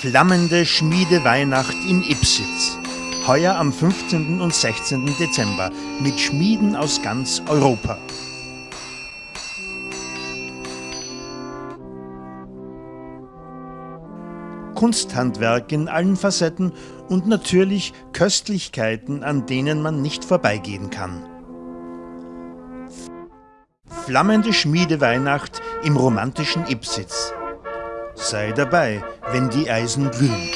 Flammende Schmiedeweihnacht in Ipsitz. Heuer am 15. und 16. Dezember mit Schmieden aus ganz Europa. Kunsthandwerk in allen Facetten und natürlich Köstlichkeiten, an denen man nicht vorbeigehen kann. Flammende Schmiedeweihnacht im romantischen Ipsitz. Sei dabei, wenn die Eisen glühen.